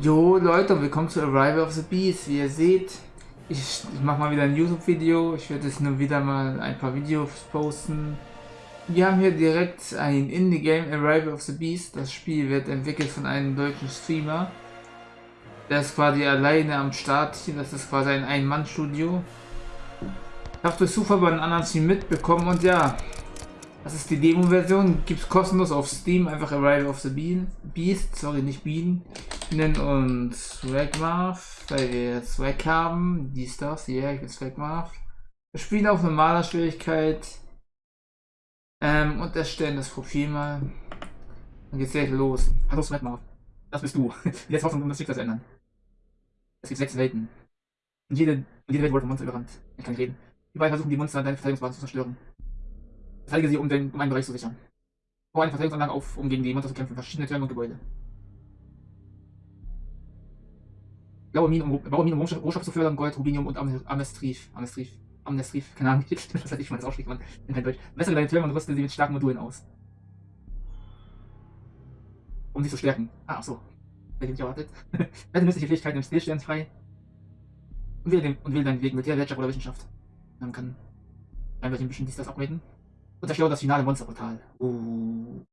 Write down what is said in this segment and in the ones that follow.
Jo Leute, willkommen zu Arrival of the Beast. Wie ihr seht, ich, ich mache mal wieder ein YouTube-Video. Ich werde jetzt nur wieder mal ein paar Videos posten. Wir haben hier direkt ein Indie-Game, Arrival of the Beast. Das Spiel wird entwickelt von einem deutschen Streamer. Der ist quasi alleine am Start hier. Das ist quasi ein Ein-Mann-Studio. Ich habe durch Zufall bei einem anderen Stream mitbekommen und ja, das ist die Demo-Version. Gibt es kostenlos auf Steam. Einfach Arrival of the Bean, Beast. Sorry, nicht Bean nennen uns Swagmarth, weil wir Swag haben. Dies, das, hier, ich bin Swagmarth. Wir spielen auf normaler Schwierigkeit. Ähm, und erstellen das Profil mal. Dann geht's direkt los. Hallo Swagmarth. Das bist du. Jetzt hoffen, um das Schicksal zu ändern. Es gibt sechs Welten. Und jede, jede Welt wurde von Monster überrannt. Ich kann nicht reden. Überall versuchen die Monster deine Verteidigungsbasis zu zerstören. Verteidige sie, um, den, um einen Bereich zu sichern. Bau eine Verteidigungsanlage auf, um gegen die Monster zu kämpfen. Verschiedene Türme und Gebäude. Blaue Minen, um, blaue Minen, um Rohstoff zu fördern, Gold, Rubinium und Amestrif. Amestrif. Amnestrif, keine Ahnung, das weiß ich, mal das ausspricht, man in kein Deutsch. Messere deine Türme und rüste sie mit starken Modulen aus. Um sie zu stärken. Ah, so. Hätte ich nicht erwartet. Wette nützliche Fähigkeiten im Stillstand frei. Und wähle, den, und wähle deinen Weg mit der Wirtschaft oder Wissenschaft. Dann kann einfach ein bisschen dies das upgraden. Und zerstöre das finale Monsterportal. Uh.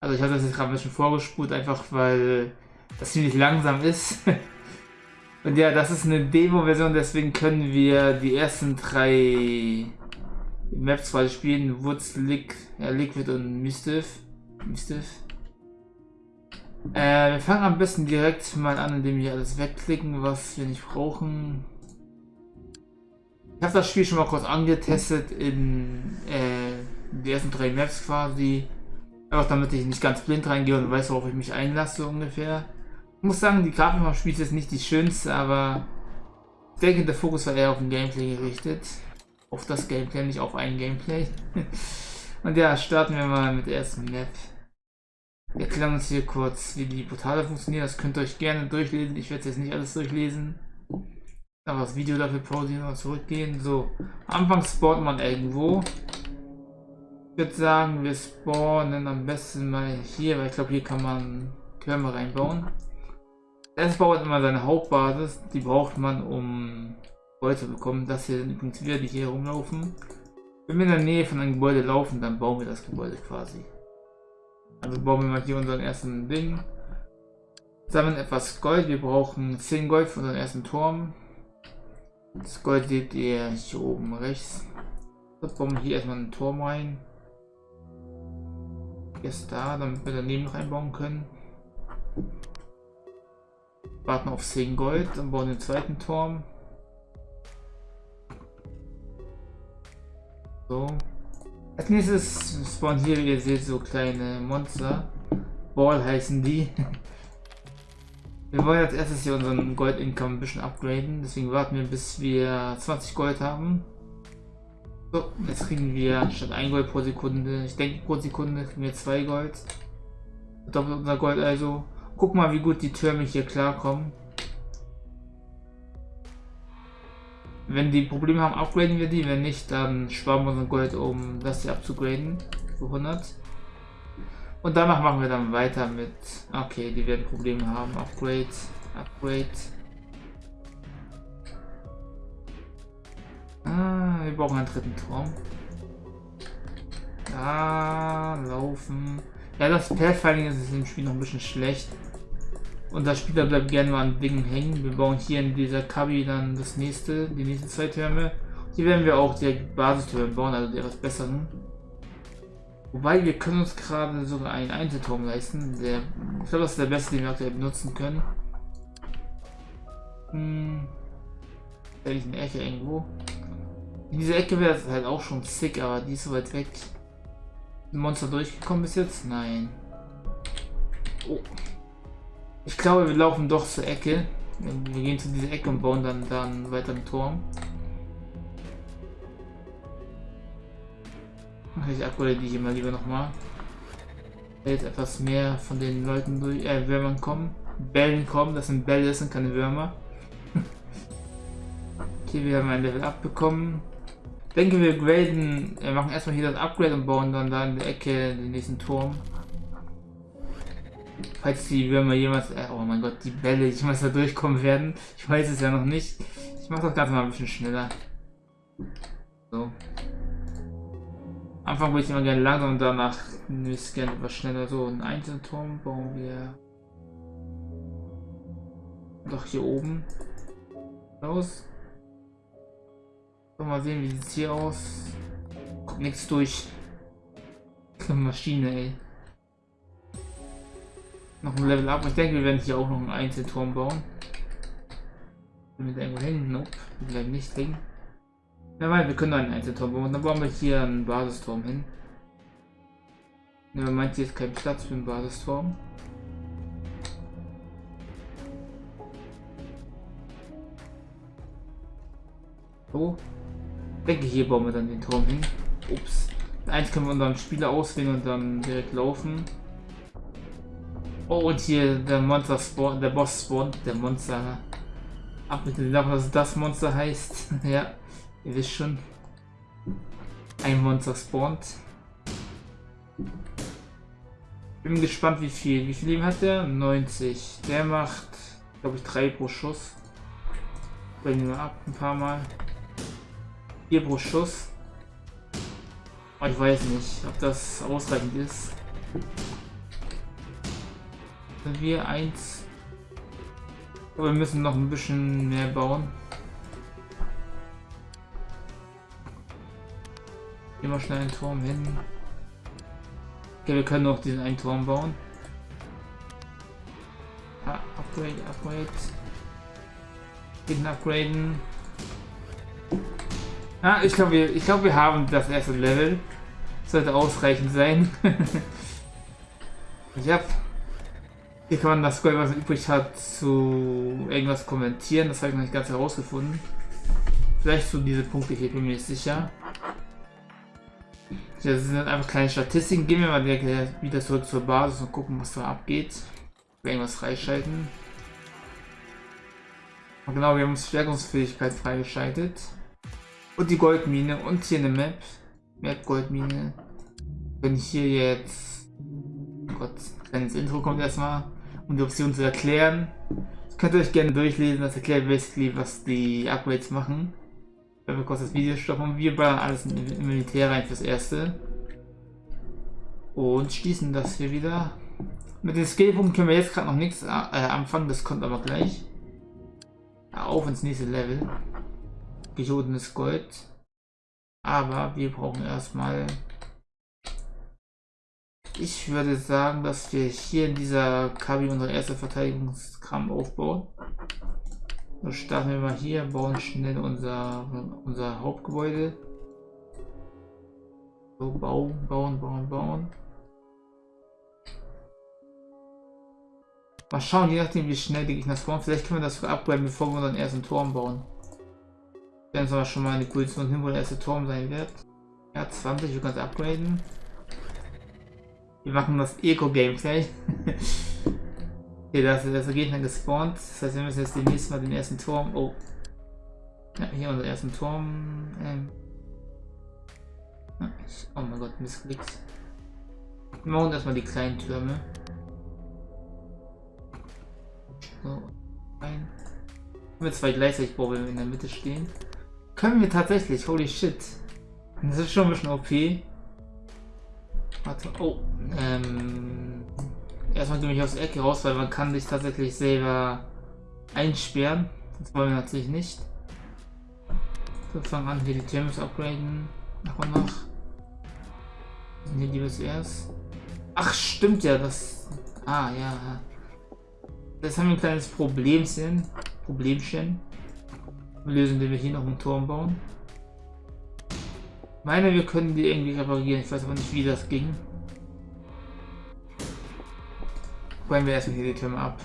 Also ich hatte das jetzt gerade ein bisschen vorgespult, einfach weil das ziemlich langsam ist. Und ja, das ist eine Demo-Version, deswegen können wir die ersten drei Maps quasi spielen. Woods, Lick, ja, Liquid und Mistiff. Mistiff. Äh, wir fangen am besten direkt mal an, indem wir alles wegklicken, was wir nicht brauchen. Ich habe das Spiel schon mal kurz angetestet in äh, die ersten drei Maps quasi. Einfach damit ich nicht ganz blind reingehe und weiß, worauf ich mich einlasse ungefähr. Ich muss sagen, die Grafik vom Spiel ist nicht die schönste, aber ich denke, der Fokus war eher auf ein Gameplay gerichtet. Auf das Gameplay, nicht auf ein Gameplay. Und ja, starten wir mal mit der ersten Map. Wir erklären uns hier kurz, wie die Portale funktionieren. Das könnt ihr euch gerne durchlesen. Ich werde jetzt nicht alles durchlesen. Aber das Video dafür pausieren und zurückgehen. So, Anfang spawnt man irgendwo. Ich würde sagen, wir spawnen am besten mal hier, weil ich glaube, hier kann man Türme reinbauen. Es baut immer seine Hauptbasis, die braucht man, um Gold zu bekommen. Das hier sind übrigens wieder die hier rumlaufen. Wenn wir in der Nähe von einem Gebäude laufen, dann bauen wir das Gebäude quasi. Also bauen wir mal hier unseren ersten Ding. Sammeln etwas Gold. Wir brauchen 10 Gold für unseren ersten Turm. Das Gold seht ihr hier oben rechts. Wir bauen hier erstmal einen Turm rein. Ist da, damit wir daneben noch einbauen können. Warten auf 10 Gold und bauen den zweiten Turm. So. Als nächstes spawnen hier, wie ihr seht, so kleine Monster. Ball heißen die. Wir wollen als erstes hier unseren Gold-Income ein bisschen upgraden. Deswegen warten wir, bis wir 20 Gold haben. So, jetzt kriegen wir statt 1 Gold pro Sekunde, ich denke pro Sekunde kriegen wir 2 Gold. Doppelt unser Gold also. Guck mal, wie gut die Türme hier klarkommen. Wenn die Probleme haben, upgraden wir die. Wenn nicht, dann sparen wir unser Gold, um das hier abzugraden. Für 100. Und danach machen wir dann weiter mit... Okay, die werden Probleme haben. Upgrade, Upgrade. Ah, wir brauchen einen dritten Turm. Da, laufen. Ja, das Pathfinding ist im Spiel noch ein bisschen schlecht. Und der Spieler bleibt gerne mal an Dingen hängen. Wir bauen hier in dieser Kabi dann das nächste, die nächsten zwei Türme. Hier werden wir auch die Basistürme bauen, also die etwas besseren. Wobei wir können uns gerade sogar einen Einzelturm leisten. Der, ich glaube, das ist der beste, den wir aktuell benutzen können. Hm. Da ist eine Ecke irgendwo. In dieser Ecke wäre halt auch schon sick, aber die ist so weit weg. Monster durchgekommen bis jetzt? Nein. Oh. Ich glaube, wir laufen doch zur Ecke. Wir gehen zu dieser Ecke und bauen dann, dann weiter einen Turm. Ich upgrade die hier mal lieber nochmal. Jetzt etwas mehr von den Leuten durch, äh, Würmern kommen. Bällen kommen, das sind Bälle, das sind keine Würmer. okay, wir haben ein Level abbekommen. Denke, wir graden, wir machen erstmal hier das Upgrade und bauen dann da in der Ecke den nächsten Turm. Falls die Würmer jemals, äh, oh mein Gott, die Bälle jemals da durchkommen werden. Ich weiß es ja noch nicht. Ich mache das Ganze mal ein bisschen schneller. So. Anfang würde ich immer gerne langsam und danach würde ich gerne etwas schneller. So, ein Einzelturm bauen wir doch hier oben So, mal sehen, wie sieht es hier aus. Kommt nichts durch. Maschine, ey. Noch ein Level up. Ich denke, wir werden hier auch noch einen Einzelturm bauen. Wir irgendwo hin? Nope. Wir bleiben nicht hängen. Ja, weil wir können einen Einzelturm bauen. Dann bauen wir hier einen Basisturm hin. Ja, meint, hier ist kein Platz für einen Basisturm. So. Denke hier bauen wir dann den Turm hin. Ups. Eins können wir unseren Spieler auswählen und dann direkt laufen. Oh, und hier der Monster spawn, der Boss spawnt, der Monster. Ab mit dem Namen, was das Monster heißt. ja, ihr wisst schon. Ein Monster spawnt. Bin gespannt, wie viel. Wie viel Leben hat der? 90. Der macht, glaube ich, 3 pro Schuss. Bringen wir ab ein paar Mal. 4 pro Schuss. Oh, ich weiß nicht, ob das ausreichend ist. Sind wir eins. Aber wir müssen noch ein bisschen mehr bauen. Gehen wir schnell einen Turm hin. Okay, wir können noch diesen einen Turm bauen. Ah, upgrade, upgrade. Den upgraden. Ah, ich glaube, wir, ich glaube, wir haben das erste Level. Sollte ausreichend sein. ja. Hier kann man das Gold, was übrig hat, zu irgendwas kommentieren. Das habe ich noch nicht ganz herausgefunden. Vielleicht zu diese Punkte hier, bin mir nicht sicher. Das sind einfach kleine Statistiken. Gehen wir mal wieder zurück zur Basis und gucken, was da abgeht. Irgendwas freischalten. Genau, wir haben Stärkungsfähigkeit freigeschaltet. Und die Goldmine und hier eine Map. Map Goldmine. Wenn ich hier jetzt... Oh Gott, kleines Intro kommt erstmal, um die Option zu erklären. Das könnt ihr euch gerne durchlesen, das erklärt basically, was die Upgrades machen. Wenn wir kurz das Video stoppen, wir ballern alles im Militär rein fürs Erste. Und schließen das hier wieder. Mit den Skillpunkten können wir jetzt gerade noch nichts äh, anfangen, das kommt aber gleich. Auf ins nächste Level gejodenes Gold. Aber wir brauchen erstmal... Ich würde sagen, dass wir hier in dieser Kabi unsere erste Verteidigungskram aufbauen. So starten wir mal hier, bauen schnell unser, unser Hauptgebäude. So, bauen, bauen, bauen, bauen. Mal schauen, je nachdem wie schnell die Gegner spawnen. Vielleicht können wir das upgraden, bevor wir unseren ersten Turm bauen. Haben aber schon mal eine Position hin, wo der erste Turm sein wird. Ja, 20, wir können es upgraden. Wir machen das Eco-Gameplay. okay, da ist der Gegner gespawnt. Das heißt, wir müssen jetzt demnächst mal den ersten Turm... Oh. Ja, hier unser ersten Turm. Ähm. Oh mein Gott, Missklicks. Wir machen erstmal die kleinen Türme. So, ein. Wir zwei gleichzeitig wir in der Mitte stehen. Können wir tatsächlich, holy shit. Das ist schon ein bisschen OP. Warte, oh, ähm, erstmal du mich aus der Ecke raus, weil man kann dich tatsächlich selber einsperren. Das wollen wir natürlich nicht. So, fangen an, hier die zu upgraden. Nach und nach. Hier die bis erst? Ach, stimmt ja, das... Ah, ja. Das haben wir ein kleines Problemchen. Problemchen lösen, indem wir hier noch einen Turm bauen. Ich meine, wir können die irgendwie reparieren. Ich weiß aber nicht, wie das ging. Bauen wir erstmal hier die Türme ab.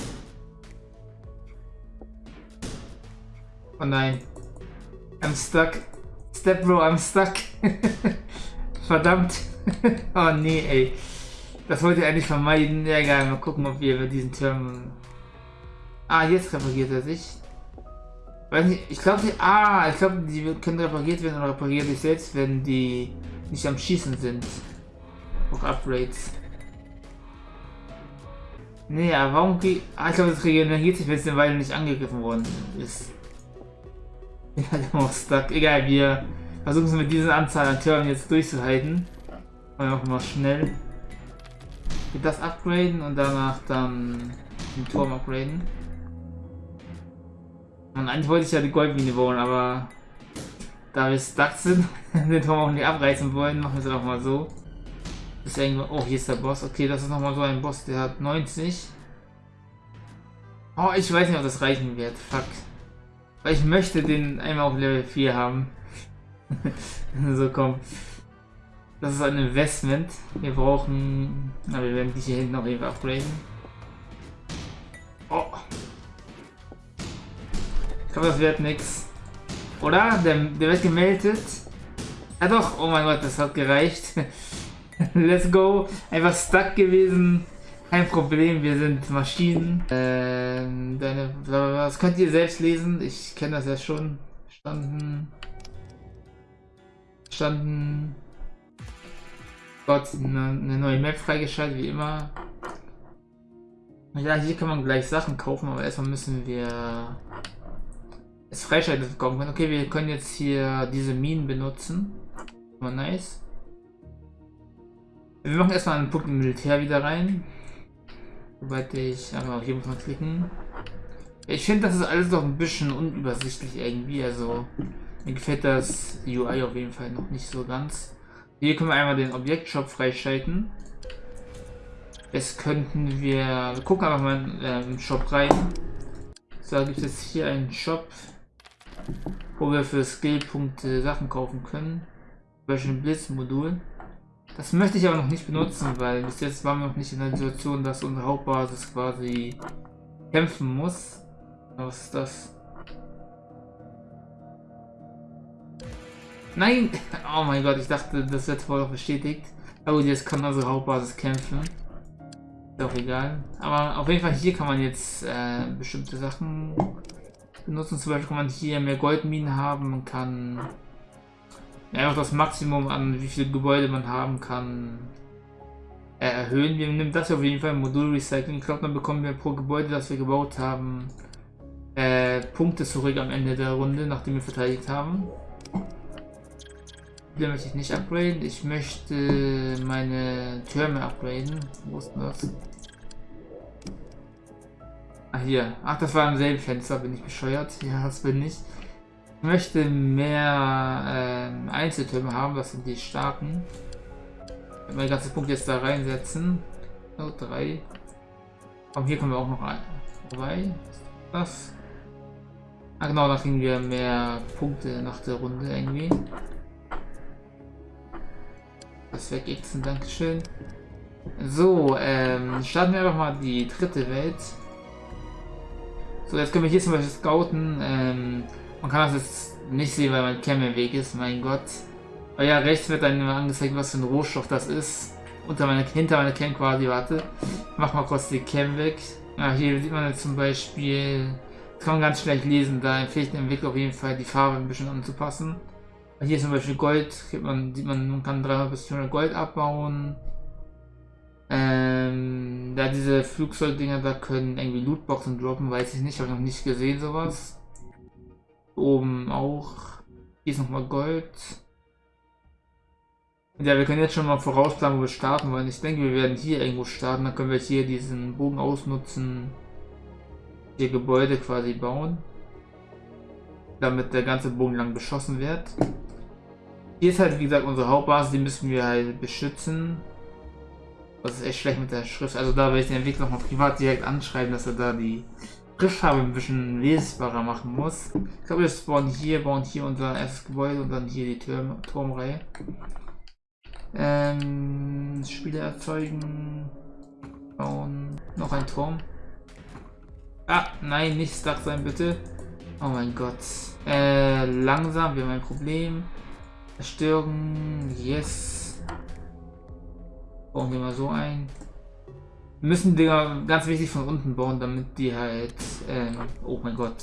Oh nein. I'm stuck. Step Bro, I'm stuck. Verdammt. oh nee, ey. Das wollte ich eigentlich vermeiden. Ja, egal, mal gucken, ob wir diesen Turm... Ah, jetzt repariert er sich. Nicht, ich glaube, die. Ah, ich glaube, die können repariert werden oder reparieren sich selbst, wenn die nicht am Schießen sind. Auch Upgrades. Nee, aber warum geht. Ah, ich glaube, das regeneriert sich, wenn es eine Weile nicht angegriffen worden ist. Ja, der war stuck. Egal, wir versuchen es mit dieser Anzahl an Türen jetzt durchzuhalten. Und auch mal schnell. Das upgraden und danach dann den Turm upgraden. Und eigentlich wollte ich ja die Goldmine bauen, aber da wir stuck sind, den Turm auch nicht abreißen wollen, machen wir es auch mal so. Ist irgendwo. Oh, hier ist der Boss. Okay, das ist nochmal so ein Boss, der hat 90. Oh, ich weiß nicht, ob das reichen wird. Fuck. Weil ich möchte den einmal auf Level 4 haben. so, komm. Das ist ein Investment. Wir brauchen... Na, wir werden die hier hinten auch eben upgraden. Glaube, das wird nichts. Oder? Der, der wird gemeldet. Ja doch, oh mein Gott, das hat gereicht. Let's go. Einfach stuck gewesen. Kein Problem, wir sind Maschinen. Ähm, deine, das könnt ihr selbst lesen. Ich kenne das ja schon. Standen. Standen. Gott, eine, eine neue Map freigeschaltet, wie immer. Ja, hier kann man gleich Sachen kaufen, aber erstmal müssen wir es freischalten bekommen. Okay, wir können jetzt hier diese Minen benutzen. Mal nice. Wir machen erstmal einen Punkt im Militär wieder rein. Soweit ich, aber hier muss man klicken. Ich finde, das ist alles doch ein bisschen unübersichtlich irgendwie. Also, mir gefällt das UI auf jeden Fall noch nicht so ganz. Hier können wir einmal den Objektshop freischalten. Jetzt könnten wir, wir gucken einfach mal äh, im Shop rein. So, gibt es hier einen Shop, wo wir für Skillpunkte Sachen kaufen können. Zum Beispiel ein Blitzmodul. Das möchte ich aber noch nicht benutzen, weil bis jetzt waren wir noch nicht in der Situation, dass unsere Hauptbasis quasi kämpfen muss. Was ist das? Nein! Oh mein Gott, ich dachte, das wird voll bestätigt. Aber jetzt kann unsere Hauptbasis kämpfen. Ist auch egal. Aber auf jeden Fall hier kann man jetzt äh, bestimmte Sachen benutzen. Zum Beispiel kann man hier mehr Goldminen haben, kann einfach das Maximum an wie viele Gebäude man haben kann äh, erhöhen. Wir nehmen das auf jeden Fall Modul Recycling. Ich glaube, dann bekommen wir pro Gebäude, das wir gebaut haben, äh, Punkte zurück am Ende der Runde, nachdem wir verteidigt haben. Hier möchte ich nicht upgraden. Ich möchte meine Türme upgraden. Wo ist denn das? Ah, hier. Ach, das war im selben Fenster. Bin ich bescheuert? Ja, das bin ich. Ich möchte mehr äh, Einzeltürme haben, das sind die starken. Ich meine ganze Punkte jetzt da reinsetzen. Oh, drei. Aber hier kommen wir auch noch ein. Vorbei. Was? Ah genau, da kriegen wir mehr Punkte nach der Runde irgendwie. Das wegixen, Dankeschön. So, ähm, starten wir einfach mal die dritte Welt. So, jetzt können wir hier zum Beispiel scouten. Ähm, man kann das jetzt nicht sehen, weil mein Cam im Weg ist, mein Gott. Aber ja, rechts wird dann immer angezeigt, was für ein Rohstoff das ist. Unter meine, hinter meiner Cam quasi, warte. Mach mal kurz die Cam weg. Ja, hier sieht man jetzt zum Beispiel, das kann man ganz schlecht lesen, da empfiehlt ich dem Entwickler auf jeden Fall die Farbe ein bisschen anzupassen. Hier zum Beispiel Gold, man, sieht man, man kann 300 bis 400 Gold abbauen. Ähm, da diese Flugzeugdinger da können irgendwie Lootboxen droppen, weiß ich nicht, habe noch nicht gesehen sowas. Oben auch. Hier ist nochmal Gold. Ja, wir können jetzt schon mal vorausplanen, wo wir starten wollen. Ich denke, wir werden hier irgendwo starten. Dann können wir hier diesen Bogen ausnutzen. Hier Gebäude quasi bauen. Damit der ganze Bogen lang beschossen wird. Hier ist halt, wie gesagt, unsere Hauptbasis. Die müssen wir halt beschützen. Das ist echt schlecht mit der Schrift. Also da werde ich den Entwickler nochmal privat direkt anschreiben, dass er da die Schriftfarbe ein bisschen lesbarer machen muss. Ich glaube, wir spawnen hier, bauen hier unser erstes Gebäude und dann hier die Turm Turmreihe. Ähm, Spiele erzeugen. Bauen. Noch ein Turm. Ah, nein, nicht stuck sein, bitte. Oh mein Gott. Äh, langsam, wir haben ein Problem. Zerstören, yes. Bauen wir mal so ein. Wir müssen Dinger ganz wichtig von unten bauen, damit die halt, äh, oh mein Gott,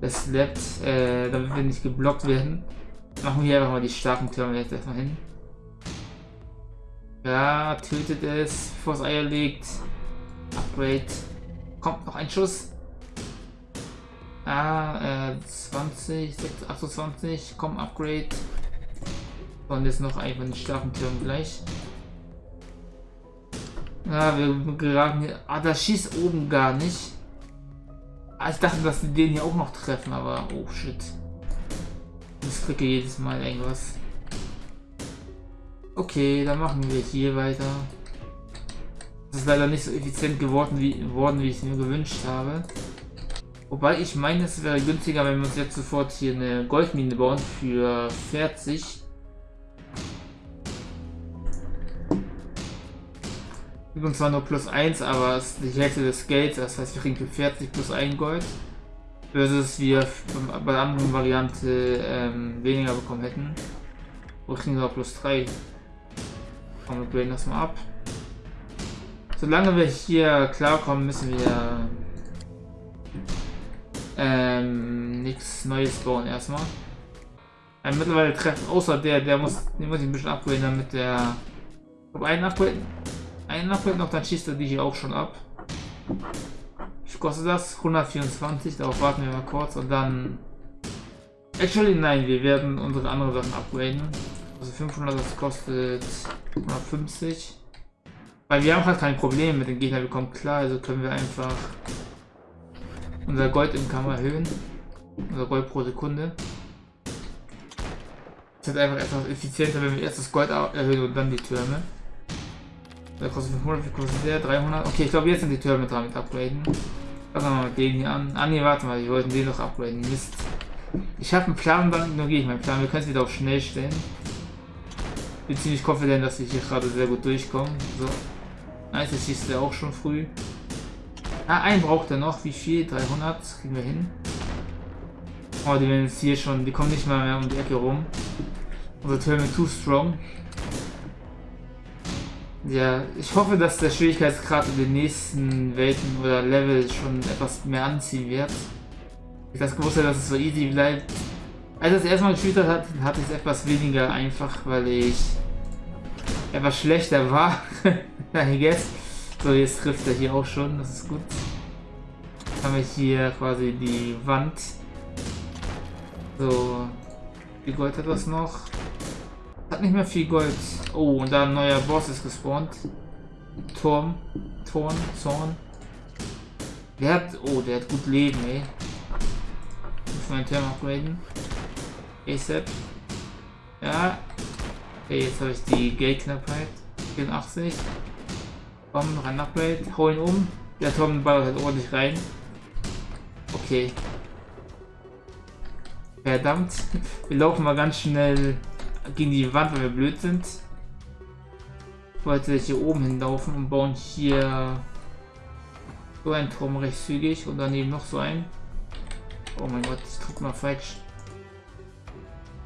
das slappt, äh, damit wir nicht geblockt werden. Machen wir hier einfach mal die starken Türme jetzt erstmal hin. Ja, tötet es, bevor Eier legt. Upgrade. Kommt noch ein Schuss. Ah, äh, 20, 28, komm, Upgrade. Und jetzt noch einfach den starken Türen gleich. Ja, wir geraten hier. Ah, das schießt oben gar nicht. Ah, ich dachte, dass die den hier auch noch treffen, aber oh shit. Ich klicke jedes Mal irgendwas. Okay, dann machen wir hier weiter. Das ist leider nicht so effizient geworden, wie, worden, wie ich es mir gewünscht habe. Wobei ich meine, es wäre günstiger, wenn wir uns jetzt sofort hier eine Goldmine bauen für 40. Gibt uns zwar nur plus 1, aber es ist die Hälfte des Gelds, das heißt wir kriegen für 40 plus 1 Gold. Versus wir bei der anderen Variante ähm, weniger bekommen hätten. Wo kriegen wir plus 3. Komm, wir graden das mal ab. Solange wir hier klarkommen, müssen wir ähm, nichts Neues bauen erstmal. Ähm, mittlerweile treffen, außer der, der muss, den muss ich ein bisschen upgraden, damit der. Ich einen upgraden. Upgraden noch, dann schießt er die hier auch schon ab. Wie kostet das? 124, darauf warten wir mal kurz und dann. Actually, nein, wir werden unsere anderen Sachen upgraden. Also 500, das kostet 150. Weil wir haben halt kein Problem mit den Gegnern, wir kommen klar, also können wir einfach unser Gold im Kammer erhöhen. Unser Gold pro Sekunde. Es ist einfach etwas effizienter, wenn wir erst das Gold erhöhen und dann die Türme. Der kostet 500, wie kostet der? 300? Okay, ich glaube jetzt sind die Türme dran mit upgraden. Fangen wir mal mit denen hier an. Ah ne, warte mal, wir wollten den noch upgraden. Mist. Ich habe einen Plan, dann ignoriere ich meinen Plan. Wir können es wieder auf schnell stellen. Bin ziemlich confident, dass wir hier gerade sehr gut durchkommen. So. Nice, das schießt er auch schon früh. Ah, einen braucht er noch. Wie viel? 300? Kriegen wir hin. Oh, die werden jetzt hier schon. Die kommen nicht mal mehr um die Ecke rum. Unser Türme too strong. Ja, ich hoffe, dass der Schwierigkeitsgrad in den nächsten Welten oder Level schon etwas mehr anziehen wird. Ich das gewusst dass es so easy bleibt. Als ich das erstmal gespielt hat, hatte ich es etwas weniger einfach, weil ich etwas schlechter war. I guess. So, jetzt trifft er hier auch schon, das ist gut. Jetzt haben wir hier quasi die Wand. So, wie Gold hat das noch? Hat nicht mehr viel Gold. Oh, und da ein neuer Boss ist gespawnt. Turm. Turm. Zorn. Der hat. Oh, der hat gut Leben, ey. Muss meinen Turm upgraden. ASAP. Ja. Okay, jetzt habe ich die Geldknappheit. 84. Komm, noch Upgrade. Hau ihn um. Der Turm ballert halt ordentlich rein. Okay. Verdammt. Wir laufen mal ganz schnell gegen die Wand, weil wir blöd sind. Ich wollte hier oben hinlaufen und bauen hier so einen Turm recht zügig und daneben noch so ein. Oh mein Gott, ich drück mal falsch.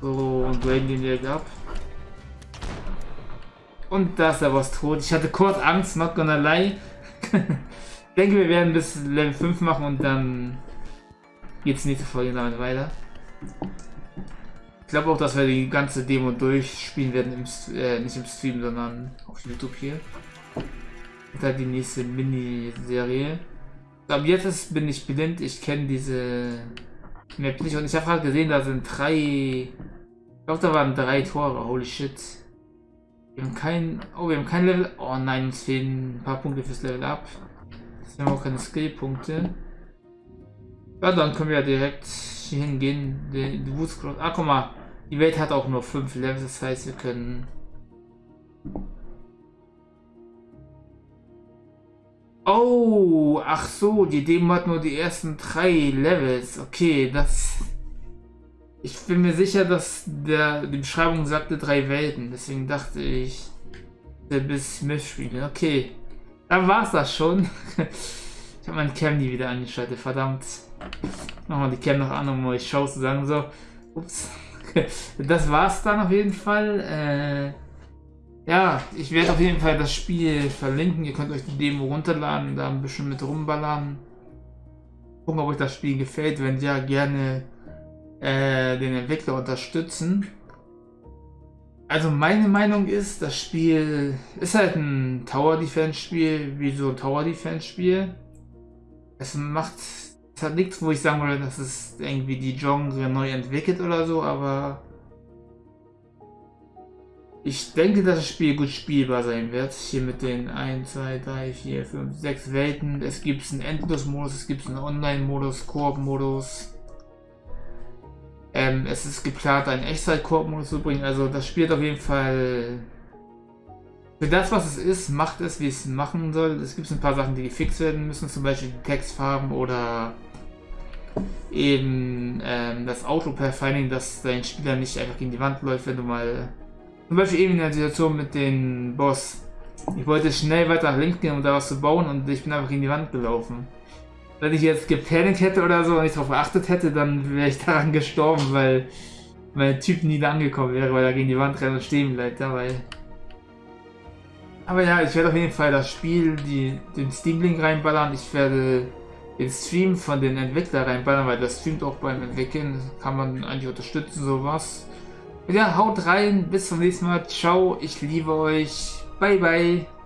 So, und graden den direkt ab. Und da ist er was tot. Ich hatte kurz Angst, not gonna lie. ich denke, wir werden bis Level 5 machen und dann geht's nächste Folge damit weiter. Ich glaube auch, dass wir die ganze Demo durchspielen werden, im, äh, nicht im Stream, sondern auf YouTube hier. Und dann die nächste Miniserie. Ab jetzt ist, bin ich blind, ich kenne diese Map nicht und ich habe halt gesehen, da sind drei. Ich glaube, da waren drei Tore, holy shit. Wir haben kein. Oh, wir haben kein Level. Oh nein, uns fehlen ein paar Punkte fürs Level Up. Wir haben auch keine Skill-Punkte. Ja, dann können wir ja direkt hingehen. Die Woodscross. Ah, guck mal. Die Welt hat auch nur 5 Levels, das heißt, wir können... Oh, ach so, die Demo hat nur die ersten drei Levels. Okay, das... Ich bin mir sicher, dass der, die Beschreibung sagte drei Welten. Deswegen dachte ich, der bis Smith spielen. Okay, dann war's das schon. ich habe meinen Cam nie wieder angeschaltet, verdammt. Machen wir die Cam noch an, um euch Shows zu sagen. So, ups. das war's dann auf jeden Fall. Äh, ja, ich werde auf jeden Fall das Spiel verlinken. Ihr könnt euch die Demo runterladen, da ein bisschen mit rumballern. Gucken, ob euch das Spiel gefällt. Wenn ja, gerne äh, den Entwickler unterstützen. Also meine Meinung ist, das Spiel ist halt ein Tower Defense Spiel, wie so ein Tower Defense Spiel. Es macht, es hat nichts, wo ich sagen würde, dass es irgendwie die Genre neu entwickelt oder so, aber ich denke, dass das Spiel gut spielbar sein wird. Hier mit den 1, 2, 3, 4, 5, 6 Welten. Es gibt einen Endlos-Modus, es gibt einen Online-Modus, Koop-Modus. Ähm, es ist geplant, einen Echtzeit-Koop-Modus zu bringen. Also das spielt auf jeden Fall für das, was es ist, macht es, wie es machen soll. Es gibt ein paar Sachen, die gefixt werden müssen, zum Beispiel die Textfarben oder eben ähm, das Auto-Pathfinding, dass dein Spieler nicht einfach gegen die Wand läuft, wenn du mal zum Beispiel eben in der Situation mit dem Boss. Ich wollte schnell weiter nach links gehen, um da was zu bauen und ich bin einfach gegen die Wand gelaufen. Wenn ich jetzt gepanikt hätte oder so und nicht darauf geachtet hätte, dann wäre ich daran gestorben, weil mein Typ nie da angekommen wäre, weil er gegen die Wand rennt und stehen bleibt dabei. Aber ja, ich werde auf jeden Fall das Spiel, die, den Steam-Link reinballern. Ich werde den Stream von den Entwicklern reinballern, weil das streamt auch beim Entwickeln. Kann man eigentlich unterstützen, sowas. Ja, haut rein. Bis zum nächsten Mal. Ciao. Ich liebe euch. Bye, bye.